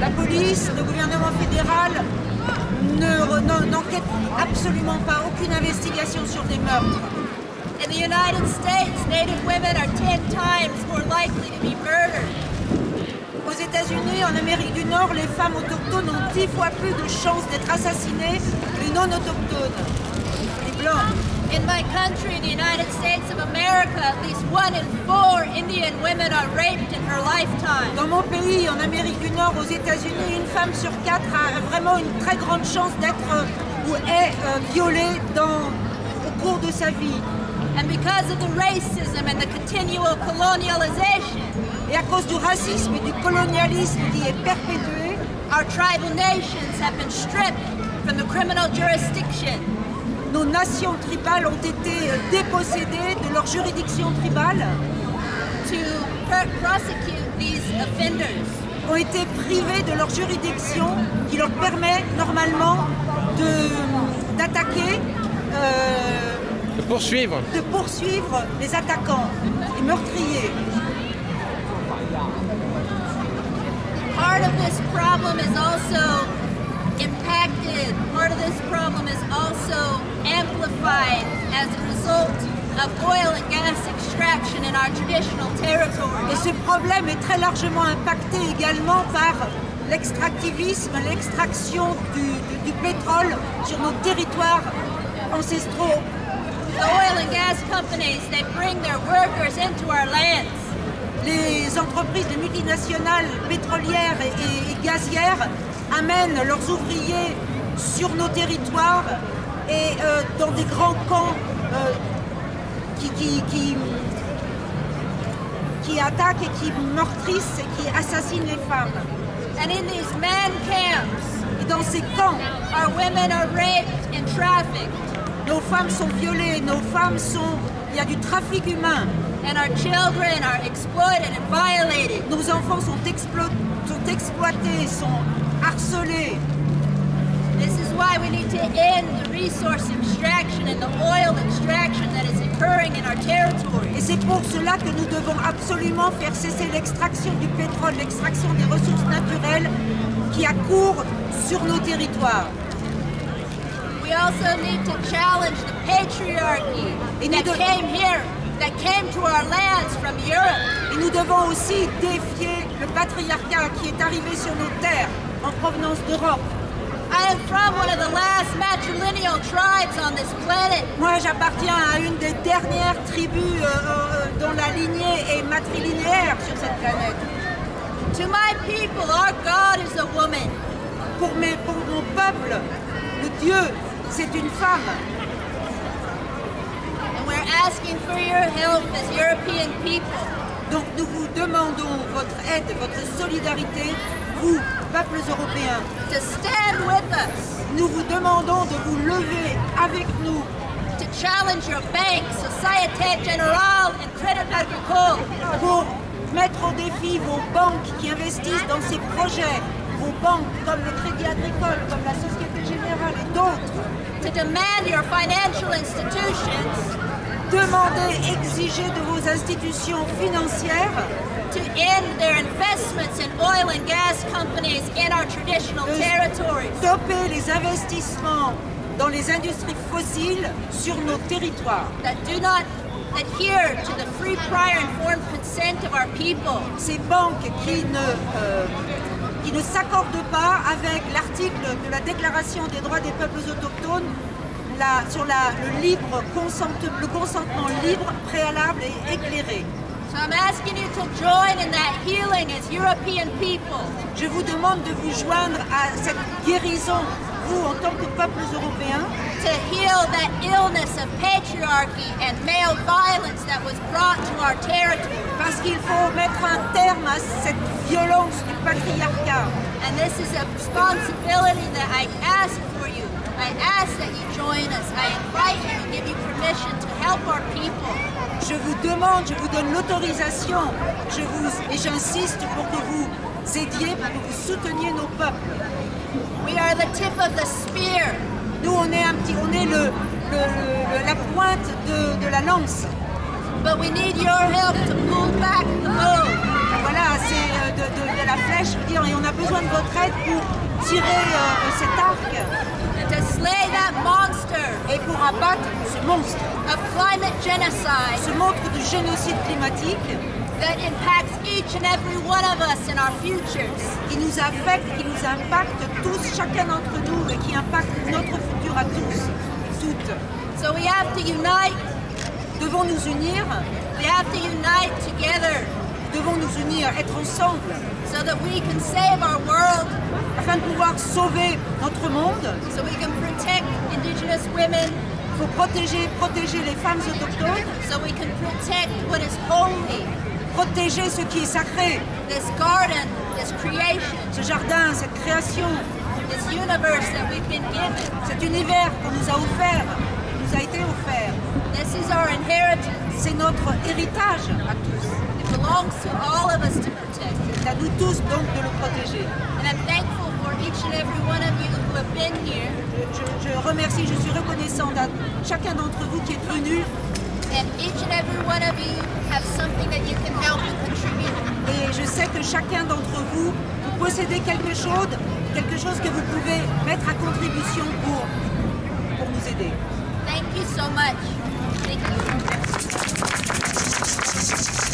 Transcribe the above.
La police, le gouvernement fédéral ne- n'en- n'enquête absolument pas, aucune investigation sur des meurtres. In the United States, Native women are 10 times more likely to be murdered. Aux États-Unis, en Amérique du Nord, les femmes autochtones ont dix fois plus de chances d'être assassinées que les non autochtones, les blancs. In my country, the United States of America, at least one in four Indian women are raped in her lifetime. Dans mon pays, en Amérique du Nord, aux États-Unis, une femme sur quatre a vraiment une très grande chance d'être euh, ou est euh, violée dans, au cours de sa vie. And because of the racism and the continual colonialization, Et à cause du racisme et du colonialisme qui est perpétué, our tribal nations have been stripped from the criminal jurisdiction. Nos nations tribales ont été euh, dépossédées de leur juridiction tribale, to per- prosecute these offenders. ont été privées de leur juridiction qui leur permet normalement de- d'attaquer, euh, De poursuivre. de poursuivre les attaquants, les meurtriers. Part of this problem is also impacted, part of this problem is also amplified as a result of oil and gas extraction in our traditional Et territories. ce problème est très largement impacté également par l'extractivisme, l'extraction du, du- du pétrole sur nos territoires ancestraux. The oil and gas companies, they bring their workers into our lands. Les entreprises, les multinationales pétrolières et, et- et gazières amènent leurs ouvriers sur nos territoires et euh, dans des grands camps euh, qui, qui, qui, qui attaquent et qui meurtrissent et qui assassinent les femmes. And in these camps, Et dans ces camps, our women are raped and trafficked, nos femmes sont violées, nos femmes sont... Il y a du trafic humain. and our children are exploited and violated. Nos enfants sont, explo- sont exploités, sont harcelés. This is why we need to end the resource extraction and the oil extraction that is occurring in our Et territories. c'est pour cela que nous devons absolument faire cesser l'extraction du pétrole, l'extraction des ressources naturelles qui accourent sur nos territoires. We also need to challenge the patriarchy Et nous that de- came here, that came to our lands from Europe. Et nous devons aussi défier le patriarcat qui est arrivé sur nos terres en provenance d'Europe. I am from one of the last matrilineal tribes on this planet. Moi, j'appartiens à une des dernières tribus euh, euh, dont la lignée est matrilinéaire sur cette planète. To my people, our God is a woman. Pour, mes, pour mon peuple, le Dieu, c'est une femme. And we're asking for your help as European people. Donc nous vous demandons votre aide, votre solidarité, vous, peuples européens. to stand with us, Nous vous demandons de vous lever avec nous to challenge your banks, Societe Generale and Credit Agricole, pour mettre au défi vos banques qui investissent dans ces projets, vos banques comme le Crédit Agricole, comme la Société Générale et d'autres. to demand your financial institutions Demandez, exigez de vos institutions financières to end their investments in oil and gas companies in our traditional de territories. stopper les investissements dans les industries fossiles sur nos territoires. that do not adhere to the free, prior, informed consent of our people. ces banques qui ne, euh, qui ne s'accordent pas avec l'article de la Déclaration des droits des peuples autochtones la- sur la- le, libre le consentement libre, préalable et éclairé. Je vous demande de vous joindre à cette guérison, vous en tant que peuples européens, to heal that illness of patriarchy and male violence that was brought to our territory. parce qu'il faut mettre un terme à cette violence du patriarcat. This is a responsibility that I ask for you. I ask that you join us. I invite you give you permission to help our people. Je vous demande, je vous donne l'autorisation, je vous et j'insiste pour que vous aidiez, pour que vous souteniez nos peuples. We are the tip of the spear. Nous, on est la pointe de, la lance. But we need your help to pull back the bow. Euh, de, de- de la flèche. Je veux dire, et on a besoin de votre aide pour tirer euh, cet arc and to slay that monster et pour abattre ce monstre, of climate genocide ce monstre du génocide climatique that impacts each and every one of us in our futures. qui nous affecte, qui nous impacte tous, chacun d'entre nous et qui impacte notre futur à tous, toutes. So we have to unite. Devons nous unir, We have to unite together devons nous unir, être ensemble so that we can save our world, afin de pouvoir sauver notre monde. so we can protect indigenous women, Il faut protéger, protéger les femmes autochtones, so we can protect what is holy, protéger ce qui est sacré, this garden, this creation, ce jardin, cette création, this universe that we've been given. cet univers qu'on nous a offert, nous a été offert. This is our inheritance. C'est notre héritage à tous. It belongs to all of us to protect. C'est à nous tous donc de le protéger. And I'm thankful for each and every one of you who have been here Je, je- je remercie, je suis reconnaissante à chacun d'entre vous qui est venu and each and every one of you have something that you can help and contribute. et je sais que chacun d'entre vous, vous possédez quelque chose, quelque chose que vous pouvez mettre à contribution pour, pour nous aider. Thank you so much. Thank you.